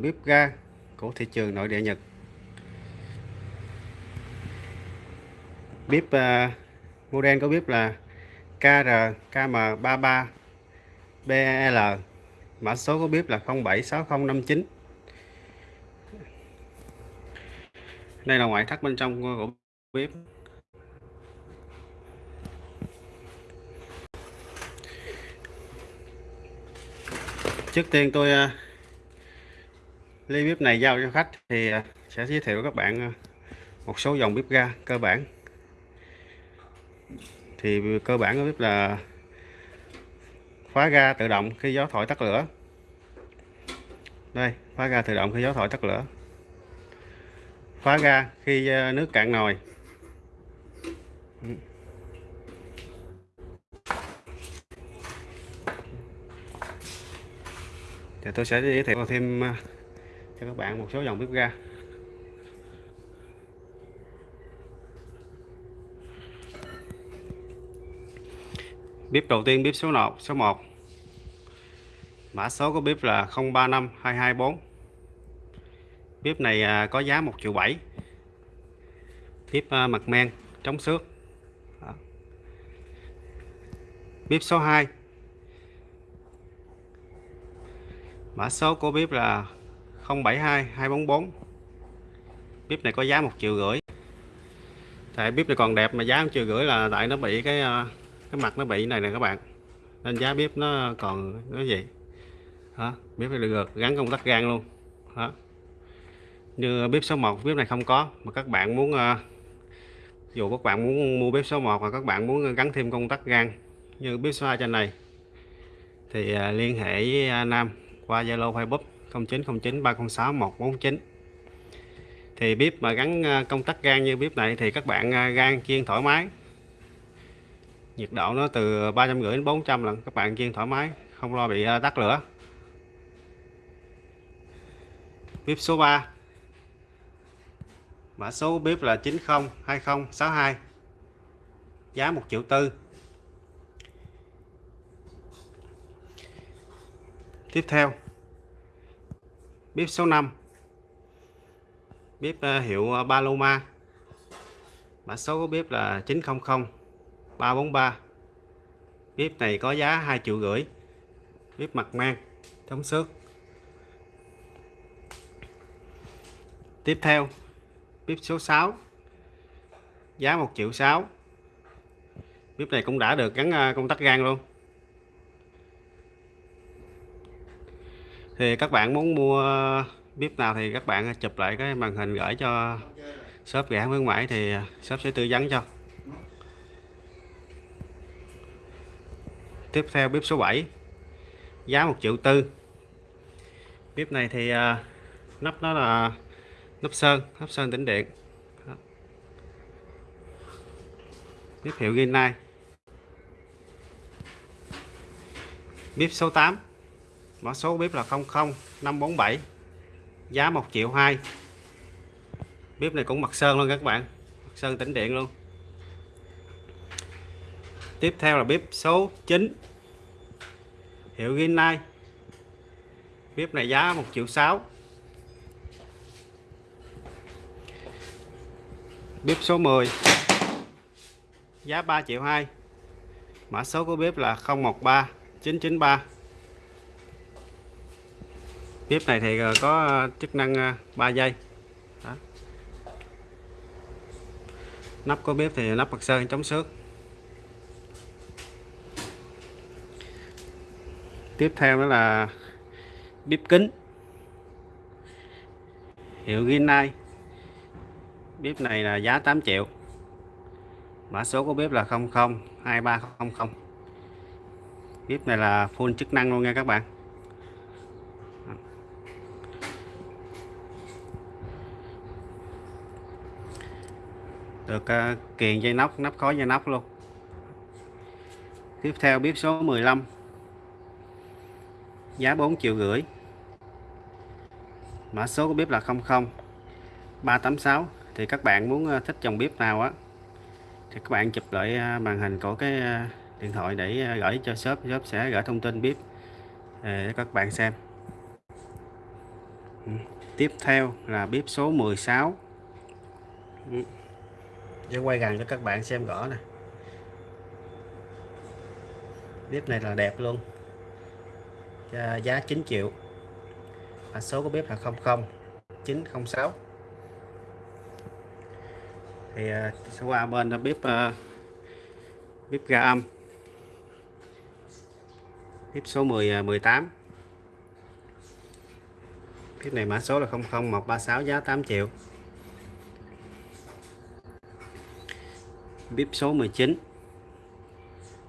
bếp ga của thị trường nội địa Nhật. Bếp uh, model có bếp là KR KM33 BL mã số của bếp là 076059 đây là ngoại thất bên trong của bếp. Trước tiên tôi uh, ly bếp này giao cho khách thì à, sẽ giới thiệu các bạn à, một số dòng bếp ga cơ bản. Thì cơ bản của bếp là khóa ga tự động khi gió thổi tắt lửa. Đây khóa ga tự động khi gió thổi tắt lửa. Khóa ga khi à, nước cạn nồi. Thì tôi sẽ giới thiệu thêm cho các bạn một số dòng bếp ga. Bếp đầu tiên, bếp số 1 số 1 mã số của bếp là 035224 bếp này à, có giá 1 triệu 7 bếp à, mặt men chống xước. Bếp số 2 mã số của bếp là 072 244 bếp này có giá một triệu rưỡi. Tại bếp này còn đẹp mà giá một triệu rưỡi là tại nó bị cái ờ, cái mặt nó bị này nè các bạn. Nên giá bếp nó còn cái gì? Hả? Bếp này được gắn công tắc gan luôn. Hả? Như bếp số 1 bếp này không có. Mà các bạn muốn ờ, dù các bạn muốn mua bếp số 1 và các bạn muốn gắn thêm công tắc gan như bếp số 2 trên này, thì ờ, liên hệ với Nam qua Zalo, Facebook. 0909 306 149 thì bếp mà gắn à, công tắc gan như bếp này thì các bạn à, gan chiên thoải mái. Nhiệt độ nó từ 350 đến 400 lần, các bạn chiên thoải mái, không lo bị à, tắt lửa. Bếp số 3 mã số bếp là 902062 giá 1 triệu tư. Tiếp theo bếp số 5 bếp ờ, hiệu ờ, Paloma. Mã số của bếp là 900 343 bếp này có giá 2 triệu rưỡi. Bếp mặt mang chống xước. Tiếp theo, bếp số 6 giá 1 triệu 6 bếp này cũng đã được gắn ờ, công tắc gan luôn. Thì các bạn muốn mua bếp nào thì các bạn chụp lại cái màn hình gửi cho shop gã khuyến mãi thì shop sẽ tư vấn cho. Tiếp theo bếp số 7 giá 1 triệu tư. Bếp này thì à, nắp nó là nắp sơn nắp sơn tĩnh điện. Bếp hiệu Rinnai bếp số 8 mã số bếp là 00547 giá 1 triệu 2 bếp này cũng mặt sơn luôn các bạn, mặt sơn tĩnh điện luôn. Tiếp theo là bếp số 9 hiệu Ginai bếp này giá 1 triệu 6 bếp số 10 giá 3 triệu 2 mã số của bếp là 013 993 bếp này thì ờ, có ờ, chức năng ờ, 3 dây. giây. Đó. nắp của bếp thì nắp mặt sơn, chống xước. Tiếp theo đó là bếp kính. Hiệu Ginai bếp này là giá 8 triệu. Mã số của bếp là 002300 bếp này là full chức năng luôn nha các bạn. Được uh, kiền dây nóc nắp khói dây nóc luôn. Tiếp theo bếp số 15 giá 4 triệu rưỡi. Mã số của bếp là 00 386 thì các bạn muốn uh, thích dòng bếp nào á thì các bạn chụp lại uh, màn hình của cái ờ, điện thoại để gửi cho shop. Shop sẽ gửi thông tin bếp để các bạn xem. Ừ. Tiếp theo là bếp số 16 ừ để quay gần cho các bạn xem rõ nè. Bếp này là đẹp luôn. Giá 9 triệu. Mã số của bếp là 00906 thì à, sẽ qua bên bếp bếp à, ga âm. Bếp số 10 18 bếp này mã số là 00136 giá 8 triệu. Bếp số 19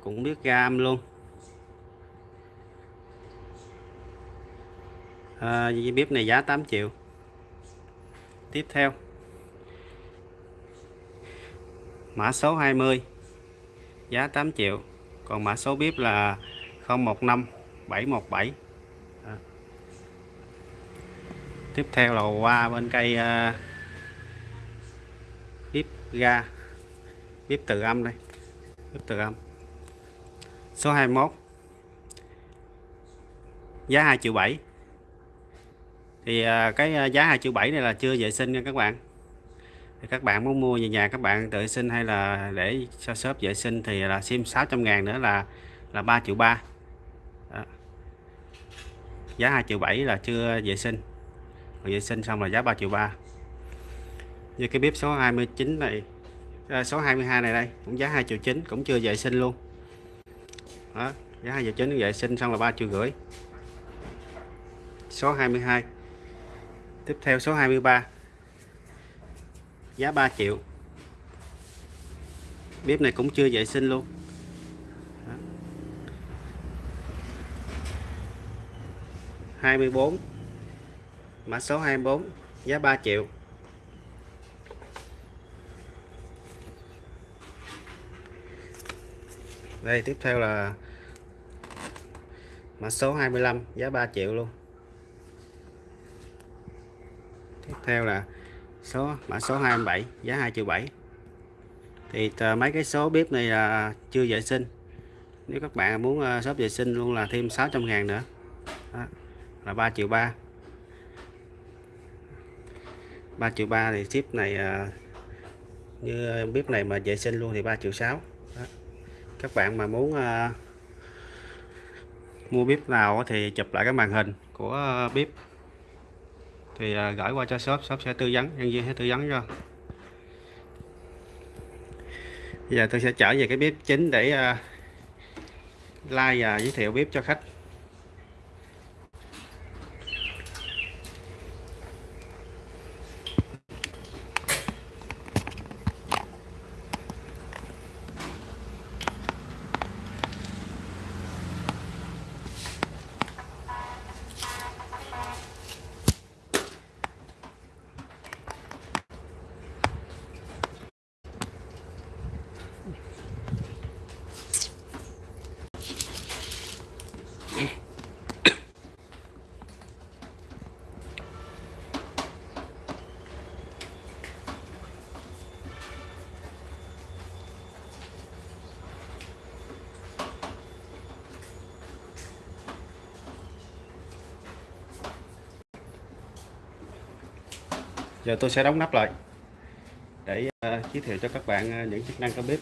cũng biết ga âm luôn. À, bếp này giá 8 triệu. Tiếp theo. Mã số 20 giá 8 triệu. Còn mã số bếp là 015 717 à. tiếp theo là qua bên cây à, uh, bếp ga bếp từ âm đây. Bếp từ âm. Số 21 giá 2 triệu 7 thì à, cái à, giá 2 triệu 7 này là chưa vệ sinh nha các bạn. Thì các bạn muốn mua về nhà các bạn tự sinh hay là để cho shop vệ sinh thì là sim 600 ngàn nữa là là 3 triệu 3 Đó. giá 2 triệu 7 là chưa vệ sinh. Rồi vệ sinh xong là giá 3 triệu 3 như cái bếp số 29 này à, số 22 này đây cũng giá 2 triệu 9 cũng chưa vệ sinh luôn. Đó. giá 2 triệu 9 vệ sinh xong là 3 triệu rưỡi. Số 22 tiếp theo số 23 giá 3 triệu. Bếp này cũng chưa vệ sinh luôn. Đó. 24 mã số 24 giá 3 triệu. Đây tiếp theo là mã số 25 giá 3 triệu luôn. Tiếp theo là số mã số 27 giá 2 triệu 7 thì ờ, mấy cái số bếp này là chưa vệ sinh. Nếu các bạn muốn ờ, shop vệ sinh luôn là thêm 600 ngàn nữa. Đó, là 3 triệu 3 3 triệu 3 thì ship này ờ, như bếp này mà vệ sinh luôn thì 3 triệu 6 Đó các bạn mà muốn uh, mua bếp nào thì chụp lại cái màn hình của ờ, bếp. Thì à, gửi qua cho shop shop sẽ tư vấn nhân viên sẽ tư vấn cho. Bây giờ tôi sẽ trở về cái bếp chính để uh, like và giới thiệu bếp cho khách. Giờ tôi sẽ đóng nắp lại để uh, giới thiệu cho các bạn uh, những chức năng của bếp.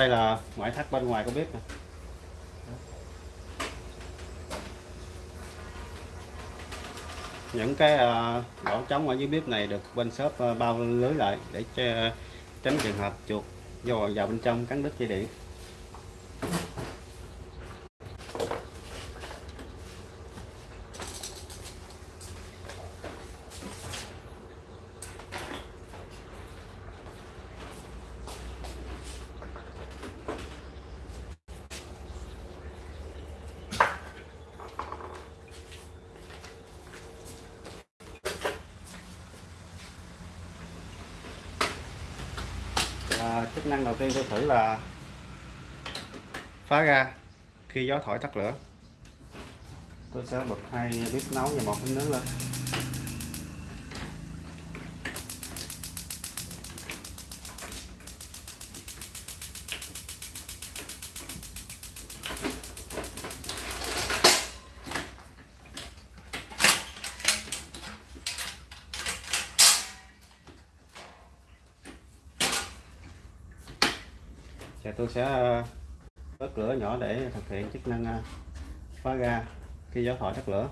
Đây là ngoại thất bên ngoài của bếp nè. Những cái uh, lỗ trống ở dưới bếp này được bên shop uh, bao lưới lại để tránh trường hợp chuột vô vào bên trong cắn đứt dây điện. Chức năng đầu tiên tôi thử là phá ra khi gió thổi tắt lửa. Tôi sẽ bật hai bếp nấu và một bếp nướng lên. Sẽ ờ, bớt lửa nhỏ để thực hiện chức năng ờ, khóa phá khi gió thổi tắt lửa.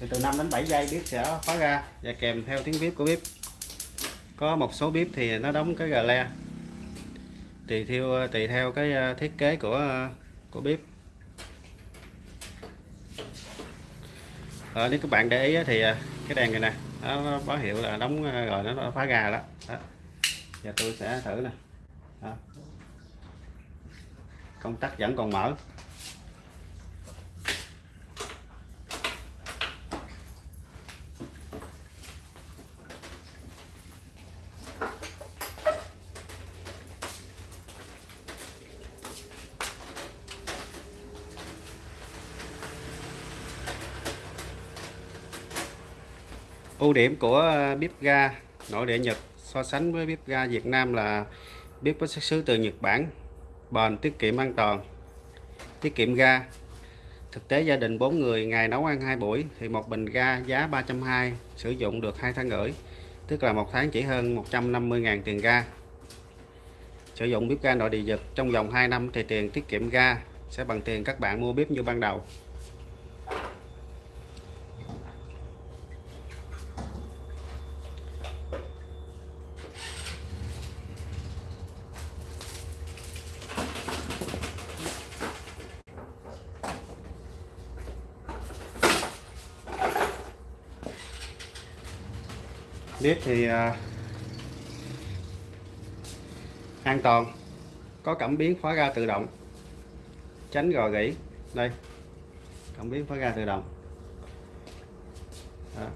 Thì từ 5 đến 7 giây bếp sẽ khóa ra và kèm theo tiếng bếp của bếp. Có một số bếp thì nó đóng cái gà le, tùy theo ờ, tùy theo cái thiết kế của của bếp. À, nếu các bạn để ý thì à, cái đèn này nè nó báo hiệu là đóng à, rồi nó phá gà đó, đó. giờ tôi sẽ thử nè đó. công tắc vẫn còn mở ưu điểm của bếp ga, nội địa Nhật so sánh với bếp ga Việt Nam là bếp có xuất xứ từ Nhật Bản, bền, tiết kiệm an toàn, tiết kiệm ga. Thực tế gia đình 4 người ngày nấu ăn hai buổi thì một bình ga giá 320 sử dụng được hai tháng rưỡi, tức là một tháng chỉ hơn 150.000 tiền ga. Sử dụng bếp ga nội địa Nhật trong vòng 2 năm thì tiền tiết kiệm ga sẽ bằng tiền các bạn mua bếp như ban đầu. Nếp thì uh, an toàn có cảm biến khóa ga tự động. Tránh gò gỉ. Đây cảm biến khóa ga tự động. Đó.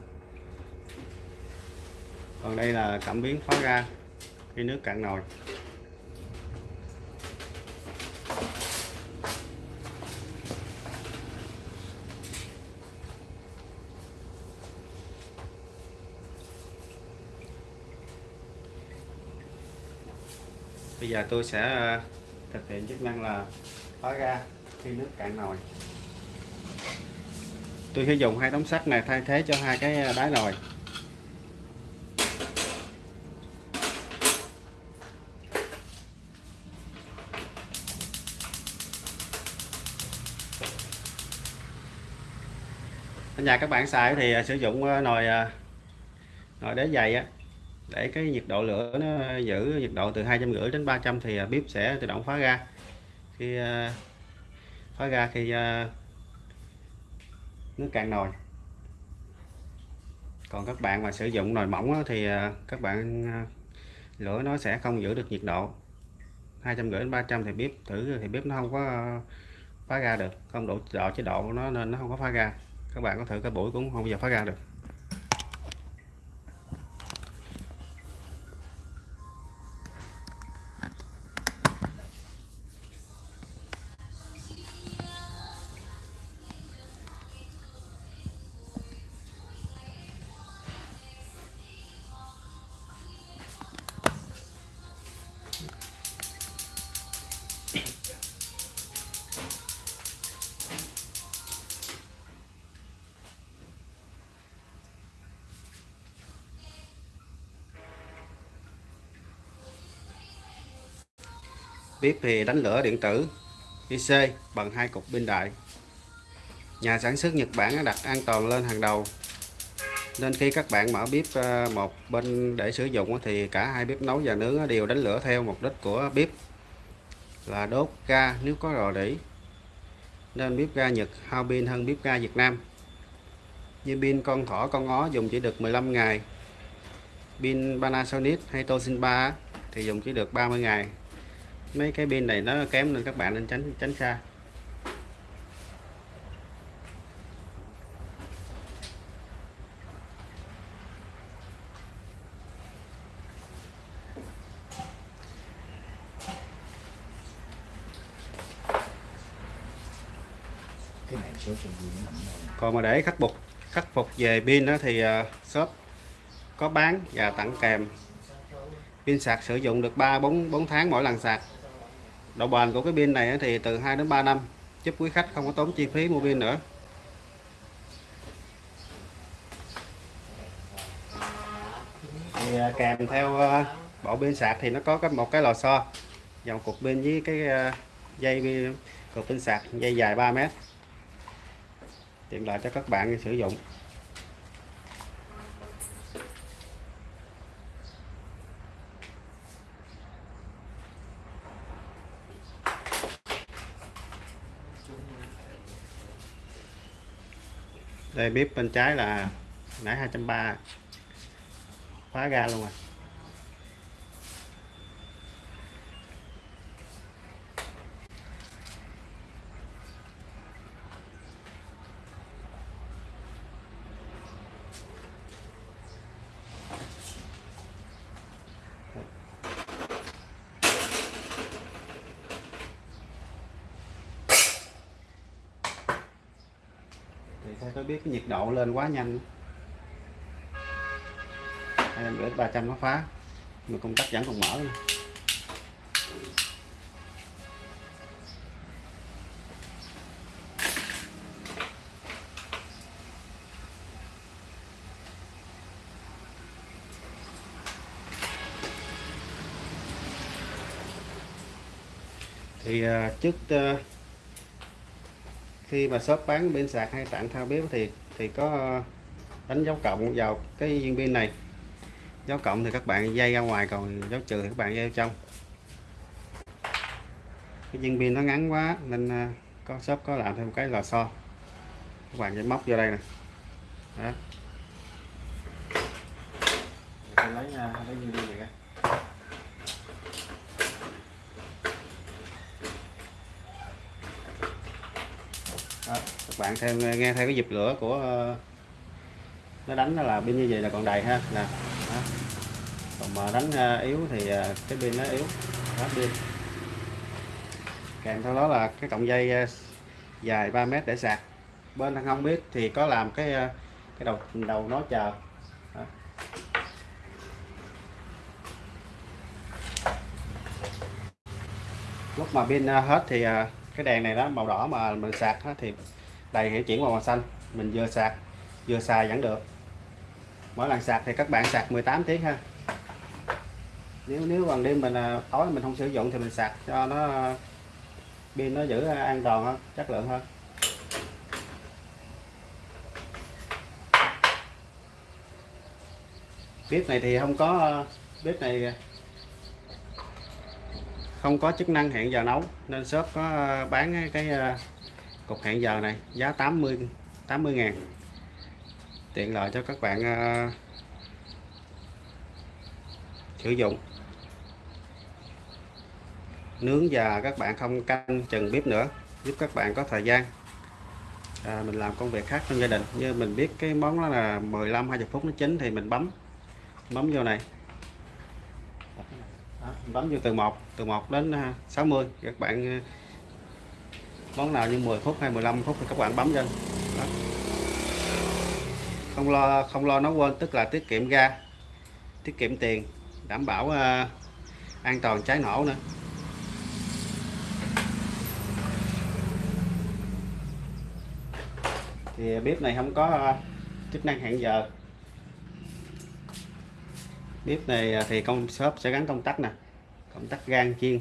còn đây là cảm biến khóa ga khi nước cạn nồi. Bây giờ tôi sẽ ờ, thực hiện chức năng là khóa ga khi nước cạn nồi. Tôi sẽ dùng hai tấm sắt này thay thế cho hai cái ờ, đáy nồi. Ở nhà các bạn xài thì ờ, sử dụng nồi nồi đế dày á để cái nhiệt độ lửa nó giữ nhiệt độ từ hai trăm rưỡi đến 300 thì à, bếp sẽ tự động khóa ga. Khi à, khóa ga khi à, nước cạn nồi. Còn các bạn mà sử dụng nồi mỏng thì các bạn lửa nó sẽ không giữ được nhiệt độ. hai trăm rưỡi đến 300 thì bếp thử, thì bếp nó không có phá ra được. Không đủ độ chế độ của nó nên nó không có phá ra các bạn có thử cái buổi cũng không bao giờ phá ra được. Tiếp thì đánh lửa điện tử IC bằng hai cục pin đại. Nhà sản xuất Nhật Bản đặt an toàn lên hàng đầu. Nên khi các bạn mở bếp ờ, một bên để sử dụng thì cả hai bếp nấu và nướng đều đánh lửa theo mục đích của bếp là đốt ga nếu có rò rỉ. Nên bếp ga Nhật hao pin hơn bếp ga Việt Nam. Như pin con thỏ, con ó dùng chỉ được 15 ngày. Pin Panasonic hay Toshiba thì dùng chỉ được 30 ngày mấy cái pin này nó kém nên các bạn nên tránh tránh xa. Còn mà để khắc phục khắc phục về pin đó thì à, shop có bán và tặng kèm. Pin sạc sử dụng được 3 4 4 tháng mỗi lần sạc độ bền của cái pin này thì từ 2 đến 3 năm, giúp quý khách không có tốn chi phí mua pin nữa. Thì à, kèm theo à, bộ pin sạc thì nó có cái một cái lò xo dòng cục pin với cái à, dây cục pin sạc dây dài 3 mét. Tiện lợi cho các bạn sử dụng. Bếp bên trái là nãy 230 khóa ga luôn rồi theo tôi biết cái nhiệt độ lên quá nhanh em gửi 300 nó phá mà công tắc vẫn còn mở luôn. thì à, trước à, khi mà shop bán pin sạc hay tặng thao bếp thì thì có ờ, đánh dấu cộng vào cái viên pin này. Dấu cộng thì các bạn dây ra ngoài, còn dấu trừ thì các bạn dây trong. Cái viên pin nó ngắn quá nên ờ, có shop có làm thêm cái lò xo. Các bạn sẽ móc vô đây nè. Đó. Lấy lấy viên pin này ra đó, các bạn thêm nghe theo cái dịp lửa của ờ, nó đánh là pin như vậy là còn đầy ha. Nè, đó. còn mà đánh ờ, yếu thì ờ, cái pin nó yếu. Hết pin kèm theo đó là cái cọng dây dài 3 mét để sạc. Bên thằng không biết thì có làm cái cái đầu đầu nó chờ. Đó. lúc mà pin hết thì cái đèn này đó màu đỏ mà mình sạc thì đầy hiệu chuyển màu xanh. Mình vừa sạc, vừa xài vẫn được. Mỗi lần sạc thì các bạn sạc 18 tiếng ha. Nếu nếu bằng đêm mình à, tối mình không sử dụng thì mình sạc cho nó à, pin nó giữ an toàn hơn, chất lượng hơn. Bếp này thì không có à, bếp này không có chức năng hẹn giờ nấu, nên shop có bán cái cục hẹn giờ này giá 80 80 ngàn. Tiện lợi cho các bạn uh, sử dụng. Nướng và các bạn không canh chừng bếp nữa giúp các bạn có thời gian. À, mình làm công việc khác trong gia đình. Như mình biết cái món đó là 15 20 phút nó chín thì mình bấm bấm vô này. Đó, bấm vô từ 1 từ 1 đến ờ, 60 các bạn à, món nào như 10 phút hay 15 phút thì các bạn bấm lên. Đó. Không lo không lo nó quên tức là tiết kiệm ga tiết kiệm tiền đảm bảo uh, an toàn cháy nổ nữa. Thì bếp này không có ờ, chức năng hẹn giờ. Bếp này ờ, thì công shop sẽ gắn công tắc nè công tắc gan chiên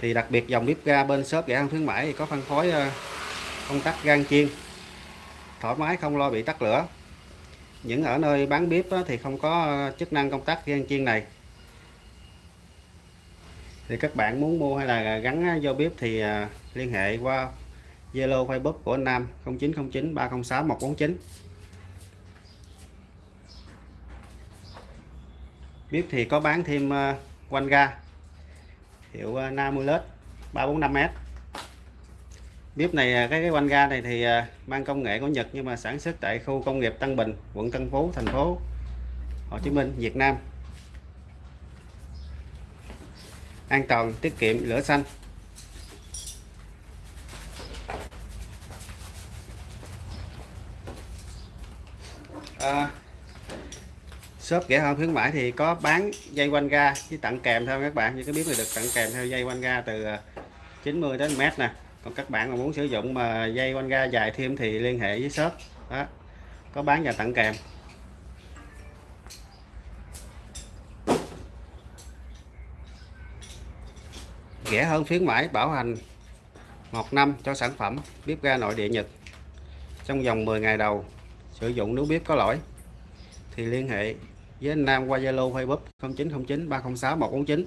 thì đặc biệt dòng bếp ga bên shop rẻ ăn khuyến mãi thì có phân phối ờ, công tắc gan chiên. Thoải mái, không lo bị tắt lửa. Những ở nơi bán bếp thì không có ờ, chức năng công tắc gan chiên này. Thì các bạn muốn mua hay là gắn vô bếp thì ờ, liên hệ qua Zalo, Facebook của anh Nam 0909 306 149 bếp thì có bán thêm quanh ga hiệu Namulus 345S bếp này à, cái cái quanh ga này thì à, mang công nghệ của Nhật nhưng mà sản xuất tại khu công nghiệp Tân Bình quận Tân Phú thành phố Hồ Chí Minh Việt Nam. An toàn tiết kiệm lửa xanh. À, shop rẻ hơn khuyến mãi thì có bán dây quanh ga với tặng kèm theo các bạn. Như cái bếp này được tặng kèm theo dây quanh ga từ ờ, 90 đến mét nè. Còn các bạn mà muốn sử dụng mà dây quanh ga dài thêm thì liên hệ với shop. Đó, có bán và tặng kèm. Rẻ hơn khuyến mãi bảo hành một năm cho sản phẩm bếp ga nội địa Nhật. Trong vòng 10 ngày đầu, sử dụng nếu bếp có lỗi, thì liên hệ với anh Nam qua Zalo Facebook 0909 306 149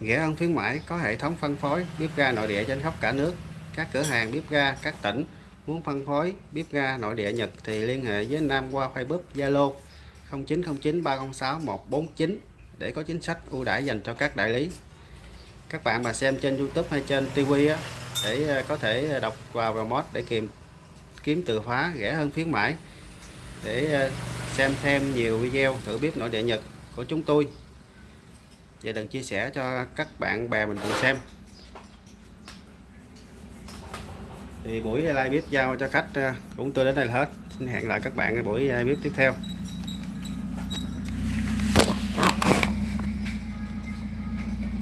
Rẻ hơn khuyến mãi có hệ thống phân phối bếp ga nội địa trên khắp cả nước. Các cửa hàng bếp ga các tỉnh muốn phân phối bếp ga nội địa Nhật thì liên hệ với anh Nam qua Facebook Zalo 0909 306 149 để có chính sách ưu đãi dành cho các đại lý. Các bạn mà xem trên YouTube hay trên TV á, để ờ, có thể đọc vào remote để kiếm kiếm từ khóa rẻ hơn khuyến mãi. Để ờ, xem thêm nhiều video thử bếp nội địa Nhật của chúng tôi. Và đừng chia sẻ cho các bạn bè mình cùng xem. Thì buổi live bếp giao cho khách ờ, cũng tôi đến đây là hết. Xin hẹn lại các bạn buổi live bếp tiếp theo.